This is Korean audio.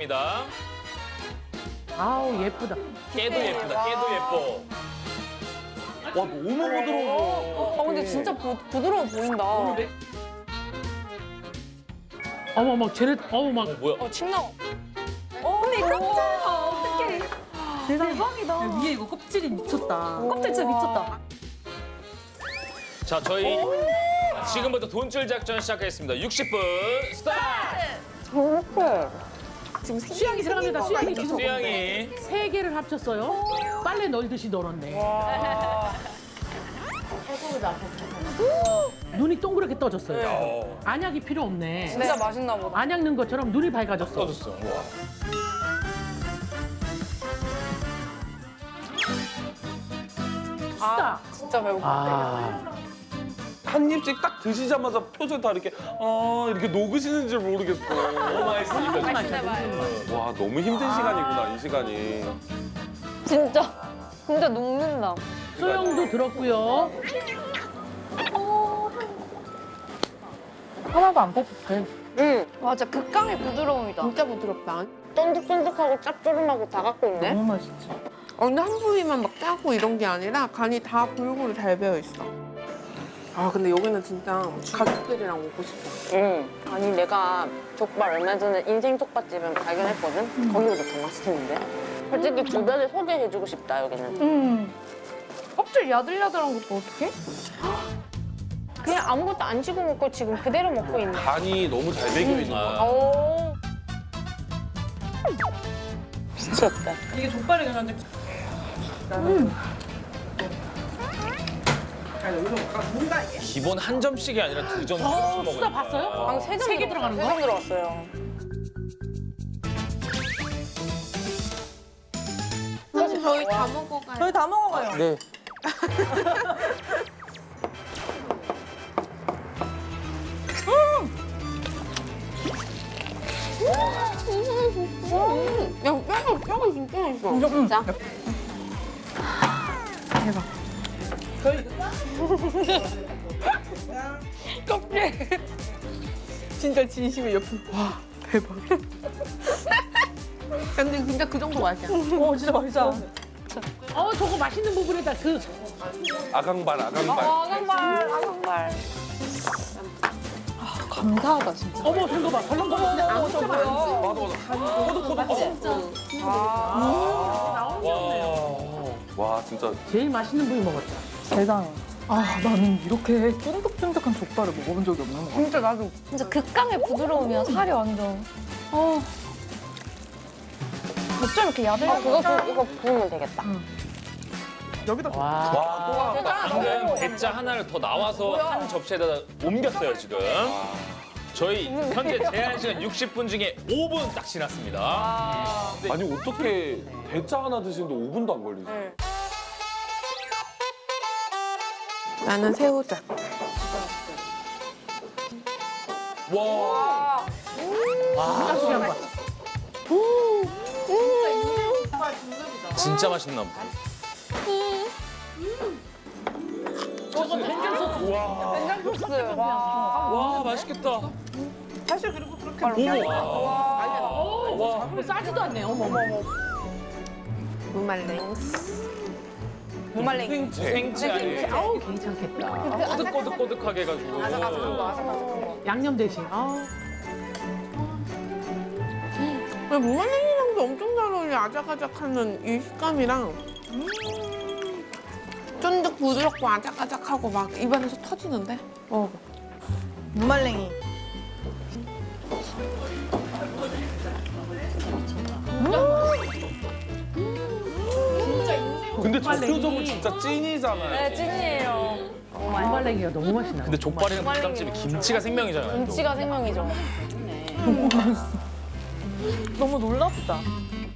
닭입니다. 아우 예쁘다. 깨도 예쁘다. 깨도 예뻐. 와 너무 부드러워. 어, 근데 진짜 부, 부드러워 보인다. 어머 막 쟤네 어머 막 어, 뭐야? 어, 침 나와. 어, 근데 깜짝이야. 어떡해. 대박이다. 위에 이거 껍질이 미쳤다. 껍질 진짜 미쳤다. 자, 저희 지금부터 돈줄 작전 시작하겠습니다. 60분 스타트! 수양이 들어갑니다. 수양이 지금 수양이 세 개를 합쳤어요. 빨래 널듯이 널었네. 눈이 동그랗게 떠졌어요. 어, 안약이 필요 없네. 진짜 맛있나 보다. 안약 넣은 것처럼 눈이 밝아졌어. 터졌어. 와. 아, 진짜 배고파. 아, 한 입씩 딱 드시자마자 표정 다 이렇게 아 이렇게 녹으시는 줄 모르겠어. 너무 맛있으니까. 와 너무 힘든 시간이구나 이 시간이. 진짜. 진짜 녹는다. 소영도 들었고요. 하나도 안 퍽퍽해. 응. 맞아, 극강의 부드러움이다. 진짜 부드럽다. 쫀득쫀득하고 짭조름하고 다 갖고 있네. 너무 맛있지. 어, 근데 한 부위만 막 짜고 이런 게 아니라 간이 다 골고루 잘 배어 있어. 아 근데 여기는 진짜 가족들이랑 오고 싶어. 응. 아니, 내가 족발 얼마 전에 인생 족발집을 발견했거든? 거기보다 더 맛있는데? 솔직히 주변에 소개해주고 싶다, 여기는. 음. 껍질 야들야들한 것도 어떡해? 그냥 아무것도 안 치고 먹고 지금 그대로 먹고 있네. 간이 너무 잘 배겨 있는 거야. 오. 미쳤다. 이게 족발이 그냥 기본 한 점씩이 아니라 두 점, 어, 씩 먹어요. 수다 봤어요? 방 세점 세개 들어가는 거? 세점 들어갔어요. 사실 저희 다 먹어가요. 저희 다 먹어가요. 네. 야 뼈가 뼈가 진짜 맛있어. 진짜? 진짜 진심의 옆에 와 대박. 근데 진짜 그 정도 맛이야. 어, 진짜 맛있어. 어, 저거 맛있는 부분에다 그 아강발 아강발. 아강발, 아강발. 감사하다, 진짜. 어머 저거 봐. 벌렁 벌렁 아무 진짜 많아. 맞아 맞아. 와. 와 진짜 제일 맛있는 부위 먹었죠. 대단해. 아, 나는 이렇게 쫀득쫀득한 족발을 먹어본 적이 없는 것 같아. 진짜 나도. 진짜 극강의 부드러움이야, 살이 완전. 어. 어쩜 이렇게 야들야들. 아, 그거, 부, 이거 부으면 되겠다. 와. 와 또. 방금 대짜 하나를 더 나와서 한 접시에다 옮겼어요, 지금. 저희 현재 제한 시간 60분 중에 5분 딱 지났습니다. 아니 어떻게 대짜 하나 드시는데 5분도 안 걸리지? 나는 새우젓. 와. 맛있게 한 번. 진짜 맛있나 보다. 저거 된장 소스. 소스. 와. 와, 맛있겠다. 사실 그리고 그렇게 우와. 와. 싸지도 않네. 어머 어머. 무말랭. 무말랭이. 생채 아니에요? 아우 괜찮겠다. 꼬득꼬득꼬득하게 해가지고. 아삭아삭한 거, 아삭아삭한 거. 양념 대신. 아우. 왜 무말랭이랑도 엄청 잘 어울려. 아작아작하는 이 식감이랑. 쫀득 부드럽고 아작아작하고 막 입안에서 터지는데? 어. 무말랭이. 근데 전표적으로 진짜 찐이잖아요. 네, 찐이에요. 무말랭이가 너무 맛있나. 근데 족발이랑 부담집이 김치가 생명이잖아요. 또. 김치가 생명이죠. 너무 놀랍다.